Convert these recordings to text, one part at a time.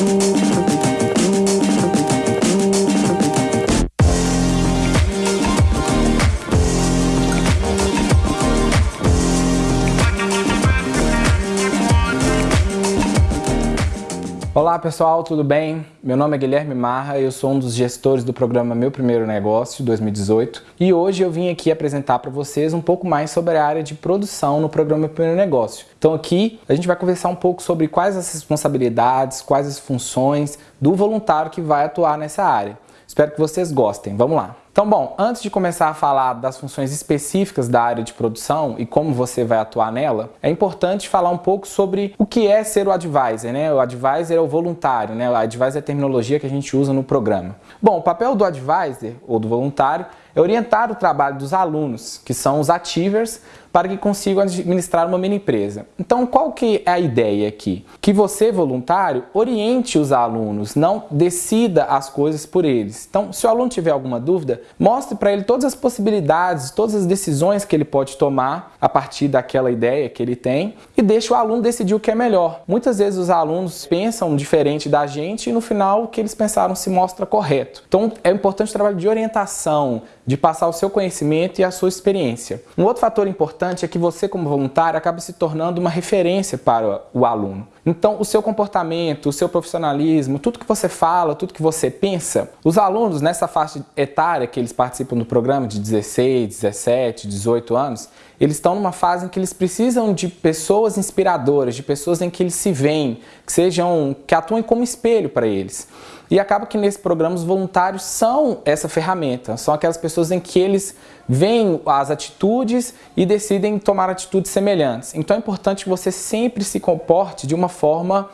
Música Olá pessoal, tudo bem? Meu nome é Guilherme Marra, eu sou um dos gestores do programa Meu Primeiro Negócio 2018 e hoje eu vim aqui apresentar para vocês um pouco mais sobre a área de produção no programa Meu Primeiro Negócio. Então aqui a gente vai conversar um pouco sobre quais as responsabilidades, quais as funções do voluntário que vai atuar nessa área. Espero que vocês gostem. Vamos lá! Então, bom, antes de começar a falar das funções específicas da área de produção e como você vai atuar nela, é importante falar um pouco sobre o que é ser o advisor, né? O advisor é o voluntário, né? O advisor é a terminologia que a gente usa no programa. Bom, o papel do advisor ou do voluntário é orientar o trabalho dos alunos, que são os achievers, para que consigam administrar uma mini empresa. Então, qual que é a ideia aqui? Que você, voluntário, oriente os alunos, não decida as coisas por eles. Então, se o aluno tiver alguma dúvida, mostre para ele todas as possibilidades, todas as decisões que ele pode tomar a partir daquela ideia que ele tem e deixe o aluno decidir o que é melhor. Muitas vezes os alunos pensam diferente da gente e no final o que eles pensaram se mostra correto. Então, é importante o trabalho de orientação, de passar o seu conhecimento e a sua experiência. Um outro fator importante é que você, como voluntário, acaba se tornando uma referência para o aluno. Então, o seu comportamento, o seu profissionalismo, tudo que você fala, tudo que você pensa, os alunos nessa faixa etária que eles participam do programa de 16, 17, 18 anos, eles estão numa fase em que eles precisam de pessoas inspiradoras, de pessoas em que eles se veem, que sejam, que atuem como espelho para eles. E acaba que nesse programa os voluntários são essa ferramenta, são aquelas pessoas em que eles veem as atitudes e decidem tomar atitudes semelhantes. Então é importante que você sempre se comporte de uma forma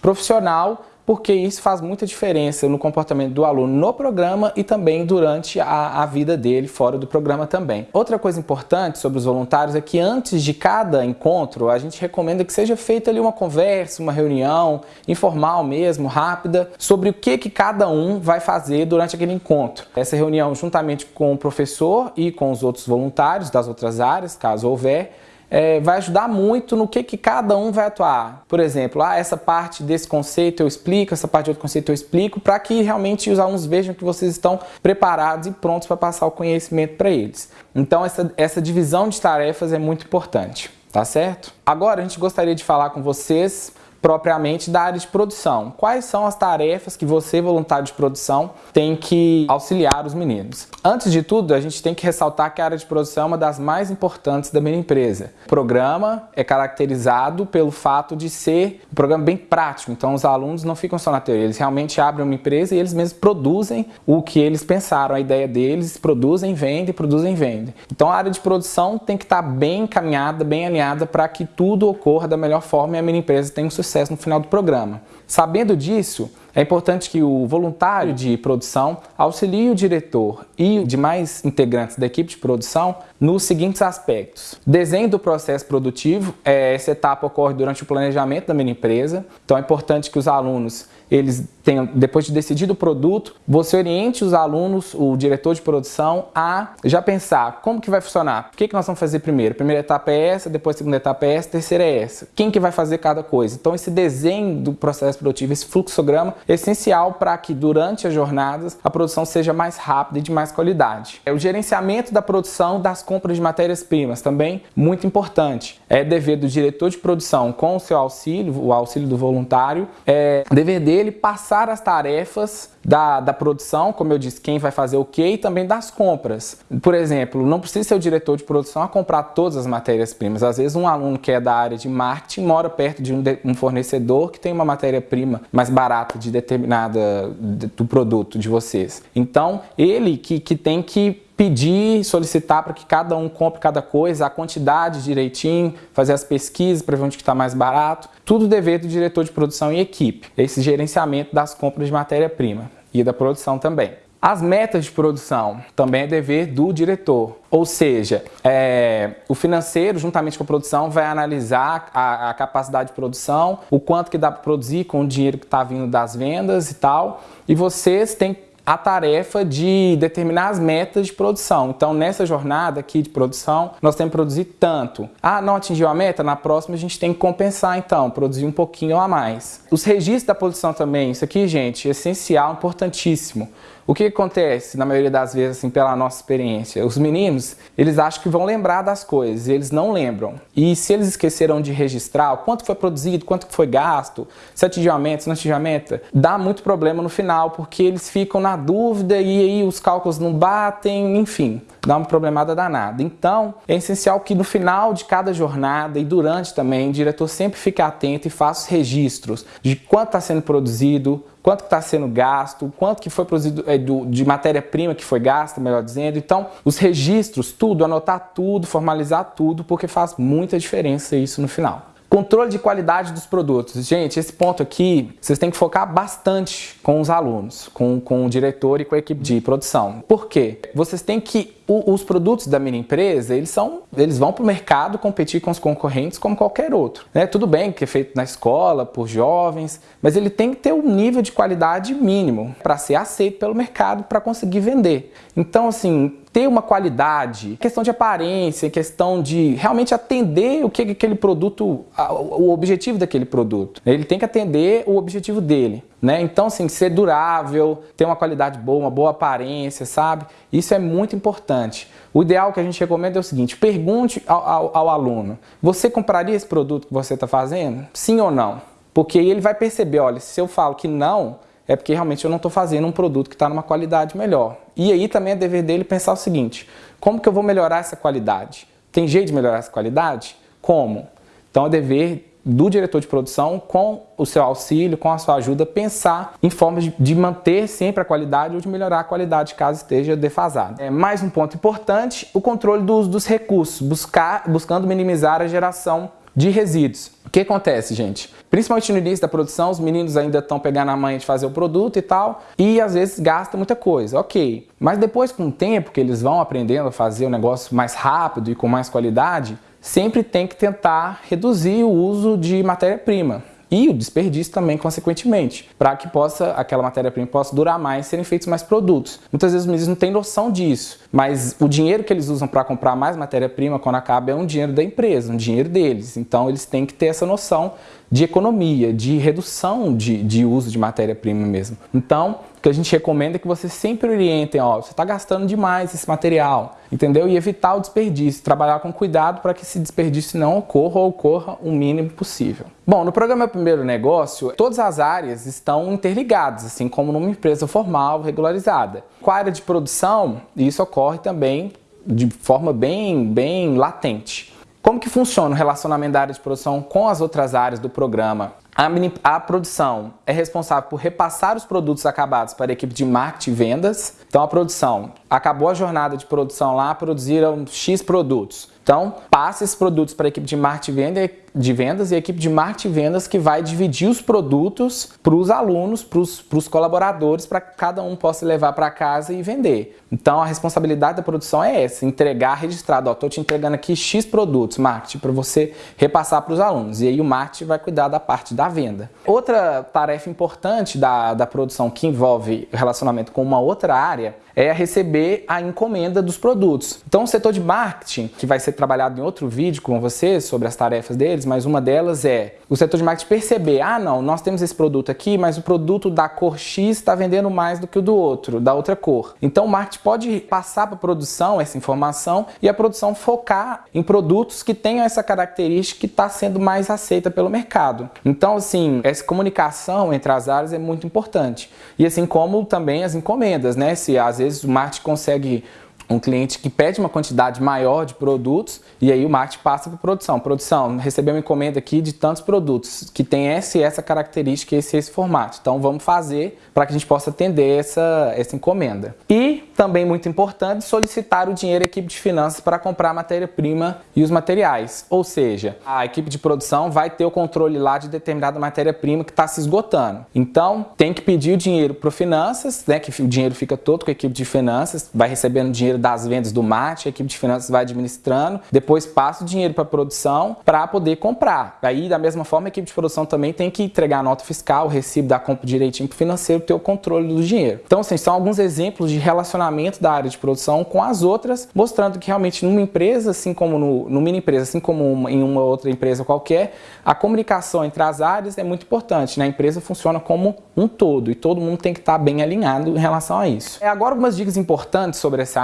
profissional porque isso faz muita diferença no comportamento do aluno no programa e também durante a, a, vida dele fora do programa também. Outra coisa importante sobre os voluntários é que antes de cada encontro, a gente recomenda que seja feita ali uma conversa, uma reunião informal mesmo, rápida, sobre o que, que cada um vai fazer durante aquele encontro. Essa reunião juntamente com o professor e com os outros voluntários das outras áreas, caso houver, é, vai ajudar muito no que, que cada um vai atuar. Por exemplo, ah, essa parte desse conceito eu explico, essa parte de outro conceito eu explico, para que realmente os alunos vejam que vocês estão preparados e prontos para passar o conhecimento para eles. Então essa, essa divisão de tarefas é muito importante, tá certo? Agora a gente gostaria de falar com vocês propriamente da área de produção. Quais são as tarefas que você, voluntário de produção, tem que auxiliar os meninos? Antes de tudo, a gente tem que ressaltar que a área de produção é uma das mais importantes da minha empresa. O programa é caracterizado pelo fato de ser um programa bem prático, então os alunos não ficam só na teoria, eles realmente abrem uma empresa e eles mesmos produzem o que eles pensaram, a ideia deles, produzem, vendem, produzem, vendem. Então a área de produção tem que estar bem encaminhada, bem alinhada para que tudo ocorra da melhor forma e a minha empresa tenha um sucesso sucesso no final do programa. Sabendo disso, é importante que o voluntário de produção auxilie o diretor e demais integrantes da equipe de produção nos seguintes aspectos. Desenho do processo produtivo, é, essa etapa ocorre durante o planejamento da minha empresa, então é importante que os alunos eles tenham, depois de decidido o produto, você oriente os alunos, o diretor de produção, a já pensar como que vai funcionar, o que, que nós vamos fazer primeiro. Primeira etapa é essa, depois segunda etapa é essa, terceira é essa. Quem que vai fazer cada coisa? Então esse desenho do processo produtivo, esse fluxograma, é essencial para que durante as jornadas a produção seja mais rápida e de mais qualidade. É o gerenciamento da produção das compras de matérias-primas, também muito importante. É dever do diretor de produção com o seu auxílio, o auxílio do voluntário, é dever dele ele passar as tarefas da, da produção, como eu disse, quem vai fazer o que, e também das compras. Por exemplo, não precisa ser o diretor de produção a comprar todas as matérias-primas. Às vezes um aluno que é da área de marketing mora perto de um, de, um fornecedor que tem uma matéria-prima mais barata de determinada de, do produto de vocês. Então, ele que, que tem que pedir, solicitar para que cada um compre cada coisa, a quantidade direitinho, fazer as pesquisas para ver onde está mais barato. Tudo dever do diretor de produção e equipe, esse gerenciamento das compras de matéria-prima e da produção também. As metas de produção também é dever do diretor, ou seja, é, o financeiro, juntamente com a produção, vai analisar a, a capacidade de produção, o quanto que dá para produzir com o dinheiro que está vindo das vendas e tal, e vocês têm a tarefa de determinar as metas de produção. Então, nessa jornada aqui de produção, nós temos que produzir tanto. Ah, não atingiu a meta? Na próxima a gente tem que compensar, então, produzir um pouquinho a mais. Os registros da produção também, isso aqui, gente, é essencial, importantíssimo. O que acontece, na maioria das vezes, assim, pela nossa experiência? Os meninos, eles acham que vão lembrar das coisas, eles não lembram. E se eles esqueceram de registrar o quanto foi produzido, quanto foi gasto, se atingiu a meta, se não atingiu a meta, dá muito problema no final, porque eles ficam na dúvida e aí os cálculos não batem, enfim, dá uma problemada danada. Então, é essencial que no final de cada jornada e durante também, o diretor sempre fique atento e faça os registros de quanto está sendo produzido, quanto está sendo gasto, quanto que foi produzido é, do, de matéria-prima que foi gasta, melhor dizendo. Então, os registros, tudo, anotar tudo, formalizar tudo, porque faz muita diferença isso no final. Controle de qualidade dos produtos. Gente, esse ponto aqui, vocês têm que focar bastante com os alunos, com, com o diretor e com a equipe de produção. Por quê? Vocês têm que o, os produtos da minha empresa, eles, são, eles vão para o mercado competir com os concorrentes como qualquer outro. Né? Tudo bem que é feito na escola, por jovens, mas ele tem que ter um nível de qualidade mínimo para ser aceito pelo mercado para conseguir vender. Então, assim, ter uma qualidade, questão de aparência, questão de realmente atender o que aquele produto, o objetivo daquele produto. Ele tem que atender o objetivo dele. Né? Então, assim, ser durável, ter uma qualidade boa, uma boa aparência, sabe? Isso é muito importante. O ideal que a gente recomenda é o seguinte, pergunte ao, ao, ao aluno, você compraria esse produto que você está fazendo? Sim ou não? Porque ele vai perceber, olha, se eu falo que não, é porque realmente eu não estou fazendo um produto que está numa qualidade melhor. E aí também é dever dele pensar o seguinte, como que eu vou melhorar essa qualidade? Tem jeito de melhorar essa qualidade? Como? Então é dever do diretor de produção, com o seu auxílio, com a sua ajuda, pensar em formas de, manter sempre a qualidade ou de melhorar a qualidade caso esteja defasado. É, mais um ponto importante, o controle dos, dos recursos, buscar, buscando minimizar a geração de resíduos. O que acontece, gente? Principalmente no início da produção, os meninos ainda estão pegando a manha de fazer o produto e tal, e às vezes gastam muita coisa, ok. Mas depois, com o tempo que eles vão aprendendo a fazer o negócio mais rápido e com mais qualidade, sempre tem que tentar reduzir o uso de matéria-prima e o desperdício também, consequentemente, para que possa aquela matéria-prima possa durar mais serem feitos mais produtos. Muitas vezes meninos não têm noção disso, mas o dinheiro que eles usam para comprar mais matéria-prima quando acaba é um dinheiro da empresa, um dinheiro deles. Então eles têm que ter essa noção de economia, de redução de, de uso de matéria-prima mesmo. Então, o que a gente recomenda é que vocês sempre orientem, ó, você está gastando demais esse material, entendeu? E evitar o desperdício, trabalhar com cuidado para que esse desperdício não ocorra ou ocorra o mínimo possível. Bom, no programa Primeiro Negócio, todas as áreas estão interligadas, assim como numa empresa formal, regularizada. Com a área de produção, isso ocorre também de forma bem, bem latente. Como que funciona o relacionamento da área de produção com as outras áreas do programa? A, a, produção é responsável por repassar os produtos acabados para a equipe de marketing e vendas. Então a produção acabou a jornada de produção lá, produziram X produtos. Então, passa esses produtos para a equipe de marketing de vendas e a equipe de marketing vendas que vai dividir os produtos para os alunos, para os colaboradores, para que cada um possa levar para casa e vender. Então, a responsabilidade da produção é essa, entregar registrado. Estou te entregando aqui X produtos, marketing, para você repassar para os alunos. E aí o marketing vai cuidar da parte da venda. Outra tarefa importante da, da produção que envolve relacionamento com uma outra área é receber a encomenda dos produtos. Então, o setor de marketing, que vai ser trabalhado em outro vídeo com vocês sobre as tarefas deles, mas uma delas é o setor de marketing perceber, ah não, nós temos esse produto aqui, mas o produto da cor X está vendendo mais do que o do outro, da outra cor. Então, o marketing pode passar para a produção essa informação e a produção focar em produtos que tenham essa característica que está sendo mais aceita pelo mercado. Então, assim, essa comunicação entre as áreas é muito importante. E assim como também as encomendas, né? Se às vezes o marketing consegue um cliente que pede uma quantidade maior de produtos e aí o marketing passa para produção. Produção, recebeu uma encomenda aqui de tantos produtos que tem essa e essa característica, esse esse formato. Então vamos fazer para que a gente possa atender essa, essa encomenda. E também muito importante, solicitar o dinheiro à equipe de finanças para comprar a matéria-prima e os materiais. Ou seja, a equipe de produção vai ter o controle lá de determinada matéria-prima que está se esgotando. Então tem que pedir o dinheiro para finanças, né, que o dinheiro fica todo com a equipe de finanças, vai recebendo dinheiro das vendas do marketing, a equipe de finanças vai administrando, depois passa o dinheiro para a produção para poder comprar. Aí, da mesma forma, a equipe de produção também tem que entregar a nota fiscal, o recibo da compra direitinho para o financeiro ter o controle do dinheiro. Então, assim, são alguns exemplos de relacionamento da área de produção com as outras, mostrando que realmente numa empresa, assim como no, no mini empresa, assim como uma, em uma outra empresa qualquer, a comunicação entre as áreas é muito importante. Né? A empresa funciona como um todo e todo mundo tem que estar bem alinhado em relação a isso. É, agora, algumas dicas importantes sobre essa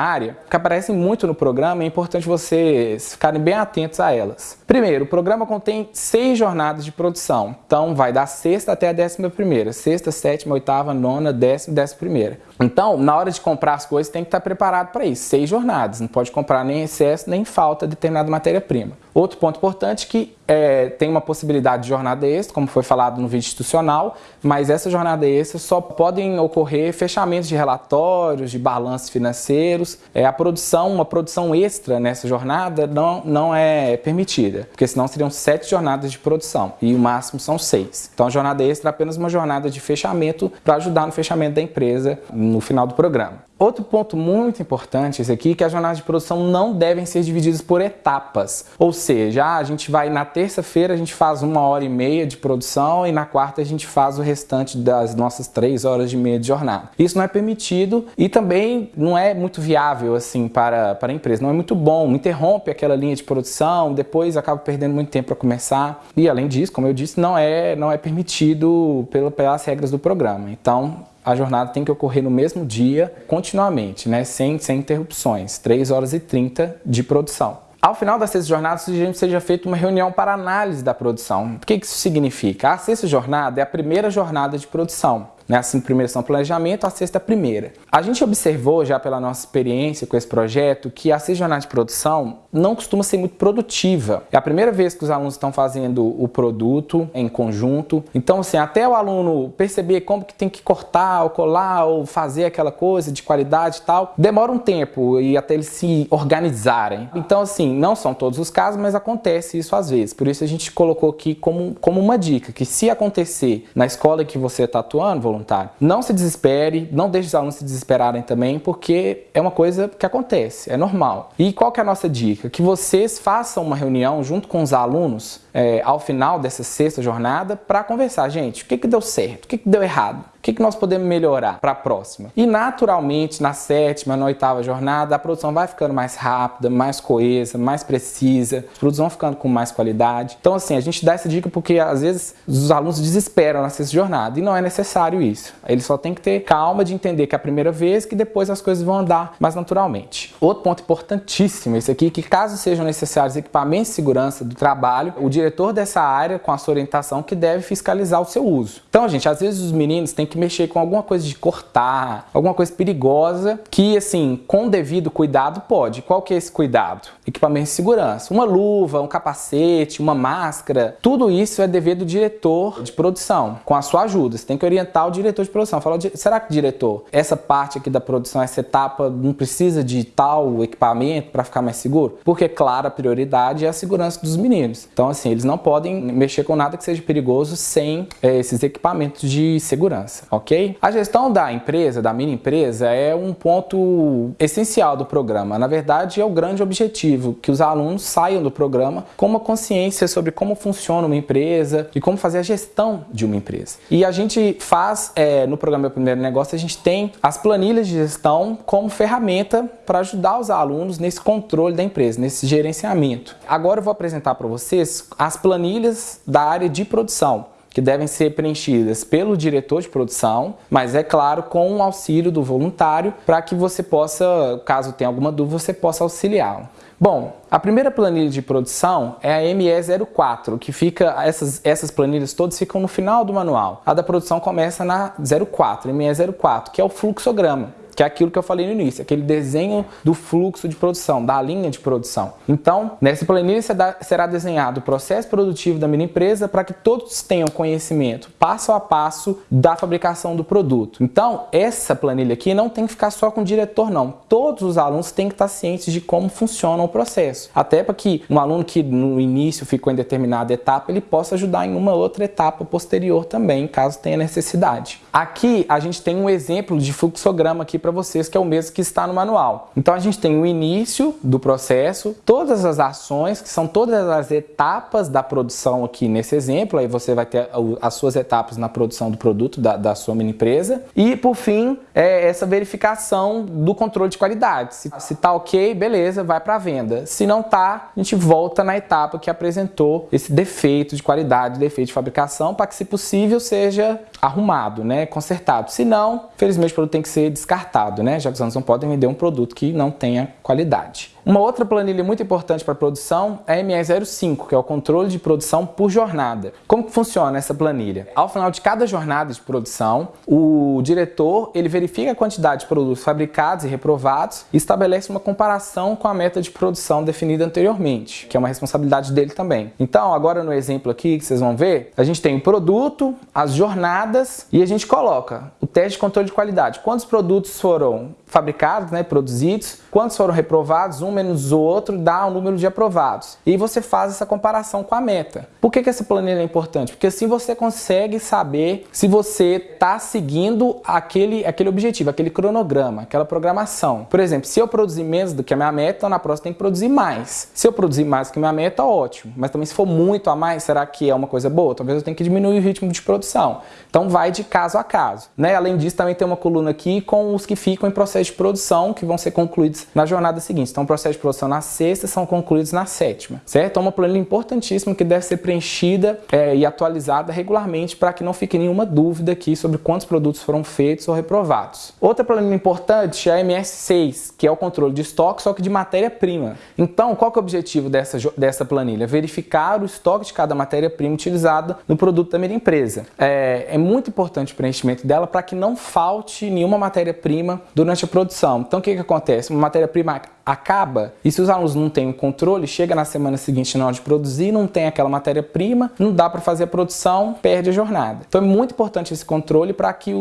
que aparecem muito no programa, é importante vocês ficarem bem atentos a elas. Primeiro, o programa contém seis jornadas de produção, então vai da sexta até a décima primeira, sexta, sétima, oitava, nona, décima, décima primeira. Então, na hora de comprar as coisas, tem que estar preparado para isso, seis jornadas, não pode comprar nem excesso, nem falta de determinada matéria-prima. Outro ponto importante é que é, tem uma possibilidade de jornada extra, como foi falado no vídeo institucional, mas essa jornada extra só podem ocorrer fechamentos de relatórios, de balanços financeiros. É, a produção, uma produção extra nessa jornada não, não é permitida, porque senão seriam sete jornadas de produção e o máximo são seis. Então a jornada extra é apenas uma jornada de fechamento para ajudar no fechamento da empresa no final do programa. Outro ponto muito importante esse aqui, que as jornadas de produção não devem ser divididas por etapas. Ou seja, a gente vai na terça-feira, a gente faz uma hora e meia de produção e na quarta a gente faz o restante das nossas três horas e meia de jornada. Isso não é permitido e também não é muito viável assim para, para a empresa, não é muito bom. Interrompe aquela linha de produção, depois acaba perdendo muito tempo para começar. E além disso, como eu disse, não é, não é permitido pela, pelas regras do programa. Então, a jornada tem que ocorrer no mesmo dia, continuamente, né? sem, sem interrupções, 3 horas e 30 de produção. Ao final da sexta jornada, sugerimos que seja feita uma reunião para análise da produção. O que isso significa? A sexta jornada é a primeira jornada de produção. Né? Assim, primeira são planejamento, a sexta primeira. A gente observou já pela nossa experiência com esse projeto que a jornada de produção não costuma ser muito produtiva. É a primeira vez que os alunos estão fazendo o produto em conjunto. Então, assim, até o aluno perceber como que tem que cortar ou colar ou fazer aquela coisa de qualidade e tal, demora um tempo e até eles se organizarem. Então, assim, não são todos os casos, mas acontece isso às vezes. Por isso a gente colocou aqui como, como uma dica, que se acontecer na escola que você está atuando, voluntário. Não se desespere, não deixe os alunos se desesperarem também, porque é uma coisa que acontece, é normal. E qual que é a nossa dica? Que vocês façam uma reunião junto com os alunos é, ao final dessa sexta jornada para conversar, gente, o que, que deu certo, o que, que deu errado, o que, que nós podemos melhorar para a próxima. E naturalmente, na sétima, na oitava jornada, a produção vai ficando mais rápida, mais coesa, mais precisa, os produtos vão ficando com mais qualidade. Então, assim, a gente dá essa dica porque às vezes os alunos desesperam na sexta jornada e não é necessário isso. Eles só tem que ter calma de entender que é a primeira vez que depois as coisas vão andar mais naturalmente. Outro ponto importantíssimo, esse aqui, que caso sejam necessários equipamentos de segurança do trabalho, o diretor dessa área com a sua orientação que deve fiscalizar o seu uso. Então, gente, às vezes os meninos têm que mexer com alguma coisa de cortar, alguma coisa perigosa, que assim, com devido cuidado pode. Qual que é esse cuidado? Equipamento de segurança, uma luva, um capacete, uma máscara, tudo isso é dever do diretor de produção, com a sua ajuda. Você tem que orientar o diretor de produção. Fala, será que diretor, essa parte aqui da produção, essa etapa não precisa de tal equipamento para ficar mais seguro? Porque, claro, a prioridade é a segurança dos meninos. Então, assim, eles não podem mexer com nada que seja perigoso sem é, esses equipamentos de segurança, ok? A gestão da empresa, da mini empresa, é um ponto essencial do programa. Na verdade, é o grande objetivo, que os alunos saiam do programa com uma consciência sobre como funciona uma empresa e como fazer a gestão de uma empresa. E a gente faz, é, no programa Meu Primeiro Negócio, a gente tem as planilhas de gestão como ferramenta para ajudar os alunos nesse controle da empresa, nesse gerenciamento. Agora eu vou apresentar para vocês as planilhas da área de produção, que devem ser preenchidas pelo diretor de produção, mas é claro com o auxílio do voluntário para que você possa, caso tenha alguma dúvida, você possa auxiliá-lo. Bom, a primeira planilha de produção é a ME04, que fica, essas, essas planilhas todas ficam no final do manual. A da produção começa na 04, ME04, que é o fluxograma que é aquilo que eu falei no início, aquele desenho do fluxo de produção, da linha de produção. Então, nessa planilha será desenhado o processo produtivo da minha empresa para que todos tenham conhecimento passo a passo da fabricação do produto. Então, essa planilha aqui não tem que ficar só com o diretor, não. Todos os alunos têm que estar cientes de como funciona o processo. Até para que um aluno que no início ficou em determinada etapa, ele possa ajudar em uma outra etapa posterior também, caso tenha necessidade. Aqui a gente tem um exemplo de fluxograma aqui para vocês, que é o mesmo que está no manual. Então a gente tem o início do processo, todas as ações, que são todas as etapas da produção aqui nesse exemplo, aí você vai ter as suas etapas na produção do produto da, da sua mini empresa. E por fim, é essa verificação do controle de qualidade. Se, se tá ok, beleza, vai para venda. Se não tá, a gente volta na etapa que apresentou esse defeito de qualidade, defeito de fabricação, para que se possível seja arrumado, né, consertado. Se não, felizmente o produto tem que ser descartado, né, já que alunos não podem vender um produto que não tenha qualidade. Uma outra planilha muito importante para produção é a ME05, que é o controle de produção por jornada. Como que funciona essa planilha? Ao final de cada jornada de produção, o diretor ele verifica a quantidade de produtos fabricados e reprovados e estabelece uma comparação com a meta de produção definida anteriormente, que é uma responsabilidade dele também. Então, agora no exemplo aqui que vocês vão ver, a gente tem o produto, as jornadas e a gente coloca o teste de controle de qualidade. Quantos produtos foram fabricados, né, produzidos, quantos foram reprovados, um menos o outro dá o número de aprovados. E você faz essa comparação com a meta. Por que, que essa planilha é importante? Porque assim você consegue saber se você está seguindo aquele, aquele objetivo, aquele cronograma, aquela programação. Por exemplo, se eu produzir menos do que a minha meta, na próxima tem que produzir mais. Se eu produzir mais do que a minha meta, ótimo. Mas também se for muito a mais, será que é uma coisa boa? Talvez eu tenha que diminuir o ritmo de produção. Então vai de caso a caso. Né? Além disso, também tem uma coluna aqui com os que ficam em processo processos de produção que vão ser concluídos na jornada seguinte. Então, o processo de produção na sexta são concluídos na sétima, certo? É uma planilha importantíssima que deve ser preenchida é, e atualizada regularmente para que não fique nenhuma dúvida aqui sobre quantos produtos foram feitos ou reprovados. Outra planilha importante é a MS6, que é o controle de estoque, só que de matéria-prima. Então, qual que é o objetivo dessa, dessa planilha? Verificar o estoque de cada matéria-prima utilizada no produto da minha empresa. É, é muito importante o preenchimento dela para que não falte nenhuma matéria-prima durante a produção. Então o que, que acontece? Uma matéria-prima acaba e se os alunos não têm o controle, chega na semana seguinte na hora de produzir, não tem aquela matéria-prima, não dá para fazer a produção, perde a jornada. Então é muito importante esse controle para que,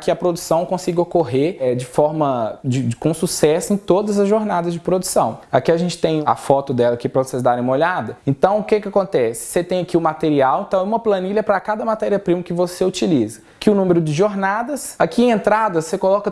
que a produção consiga ocorrer é, de forma de, de, com sucesso em todas as jornadas de produção. Aqui a gente tem a foto dela aqui para vocês darem uma olhada. Então o que, que acontece? Você tem aqui o material, então é uma planilha para cada matéria-prima que você utiliza. Aqui o número de jornadas, aqui em entrada você coloca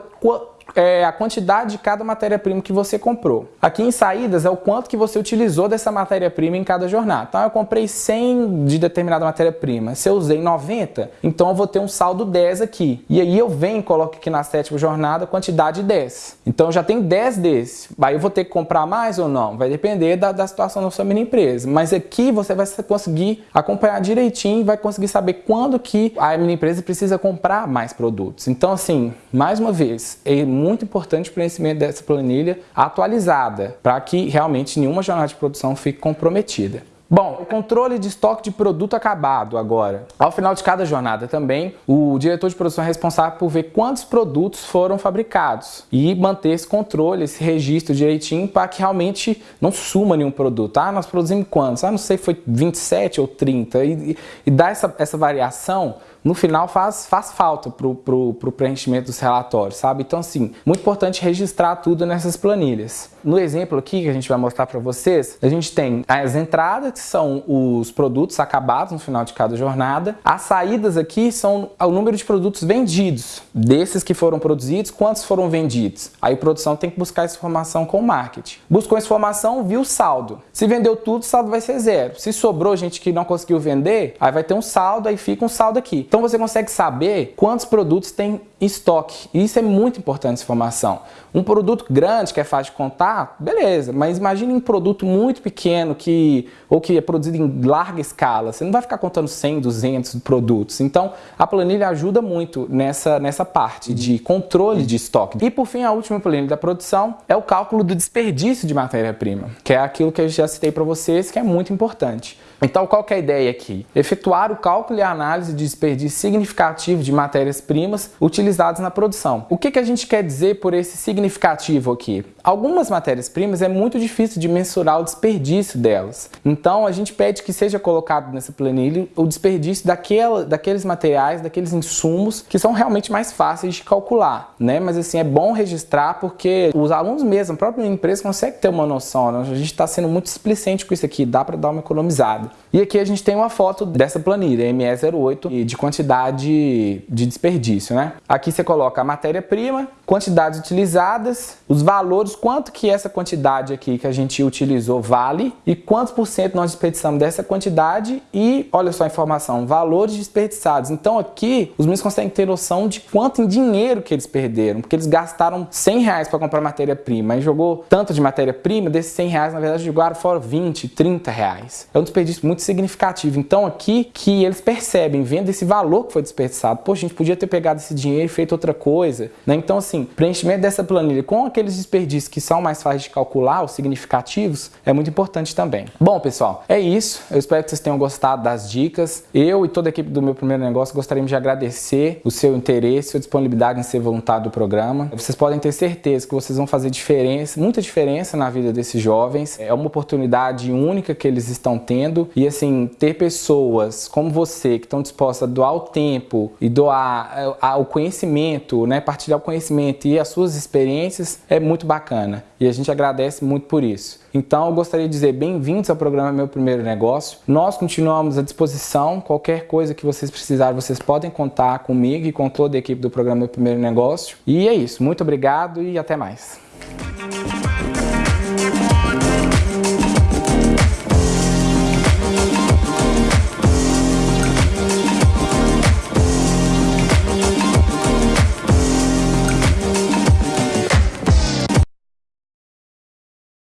é a quantidade de cada matéria-prima que você comprou. Aqui em saídas é o quanto que você utilizou dessa matéria-prima em cada jornada. Então eu comprei 100 de determinada matéria-prima, se eu usei 90, então eu vou ter um saldo 10 aqui. E aí eu venho e coloco aqui na sétima jornada quantidade 10. Então já tenho 10 desse. Aí eu vou ter que comprar mais ou não? Vai depender da, da situação da sua mini empresa. Mas aqui você vai conseguir acompanhar direitinho vai conseguir saber quando que a mini empresa precisa comprar mais produtos. Então assim, mais uma vez, muito importante o preenchimento dessa planilha atualizada, para que realmente nenhuma jornada de produção fique comprometida. Bom, o controle de estoque de produto acabado agora. Ao final de cada jornada também, o diretor de produção é responsável por ver quantos produtos foram fabricados e manter esse controle, esse registro direitinho para que realmente não suma nenhum produto. Ah, nós produzimos quantos? Ah, não sei, foi 27 ou 30. E, e dar essa, essa variação no final faz, faz falta para o preenchimento dos relatórios, sabe? Então, assim, muito importante registrar tudo nessas planilhas. No exemplo aqui que a gente vai mostrar para vocês, a gente tem as entradas, que são os produtos acabados no final de cada jornada. As saídas aqui são o número de produtos vendidos. Desses que foram produzidos, quantos foram vendidos? Aí a produção tem que buscar essa informação com o marketing. Buscou essa informação, viu o saldo. Se vendeu tudo, o saldo vai ser zero. Se sobrou gente que não conseguiu vender, aí vai ter um saldo, aí fica um saldo aqui. Então você consegue saber quantos produtos tem em estoque. E isso é muito importante essa informação. Um produto grande que é fácil de contar, beleza, mas imagine um produto muito pequeno que ou que é produzido em larga escala. Você não vai ficar contando 100, 200 produtos. Então, a planilha ajuda muito nessa, nessa parte de controle de estoque. E por fim, a última planilha da produção é o cálculo do desperdício de matéria-prima, que é aquilo que eu já citei para vocês, que é muito importante. Então, qual é a ideia aqui? Efetuar o cálculo e a análise de desperdício significativo de matérias-primas utilizando utilizados na produção. O que, que a gente quer dizer por esse significativo aqui? Algumas matérias-primas é muito difícil de mensurar o desperdício delas. Então a gente pede que seja colocado nessa planilha o desperdício daquela, daqueles materiais, daqueles insumos que são realmente mais fáceis de calcular, né? Mas assim, é bom registrar porque os alunos mesmo, a própria empresa consegue ter uma noção, né? A gente está sendo muito explicente com isso aqui, dá para dar uma economizada. E aqui a gente tem uma foto dessa planilha, ME08, de quantidade de desperdício, né? Aqui você coloca a matéria-prima, quantidades utilizadas, os valores, quanto que essa quantidade aqui que a gente utilizou vale e quantos por cento nós desperdiçamos dessa quantidade e, olha só a informação, valores desperdiçados. Então aqui os meninos conseguem ter noção de quanto em dinheiro que eles perderam, porque eles gastaram 100 reais para comprar matéria-prima e jogou tanto de matéria-prima, desses 100 reais na verdade jogaram fora 20, 30 reais. É um desperdício muito significativo. Então aqui que eles percebem, vendo esse valor que foi desperdiçado, poxa, a gente podia ter pegado esse dinheiro e feito outra coisa, né? Então assim, preenchimento dessa planilha com aqueles desperdícios que são mais fáceis de calcular, os significativos, é muito importante também. Bom, pessoal, é isso. Eu espero que vocês tenham gostado das dicas. Eu e toda a equipe do meu primeiro negócio gostaríamos de agradecer o seu interesse, sua disponibilidade em ser voluntário do programa. Vocês podem ter certeza que vocês vão fazer diferença, muita diferença na vida desses jovens. É uma oportunidade única que eles estão tendo e assim, ter pessoas como você que estão dispostas a doar o tempo e doar eh, o conhecimento, né, partilhar o conhecimento e as suas experiências é muito bacana e a gente agradece muito por isso. Então eu gostaria de dizer bem-vindos ao programa Meu Primeiro Negócio. Nós continuamos à disposição, qualquer coisa que vocês precisarem, vocês podem contar comigo e com toda a equipe do programa Meu Primeiro Negócio. E é isso, muito obrigado e até mais.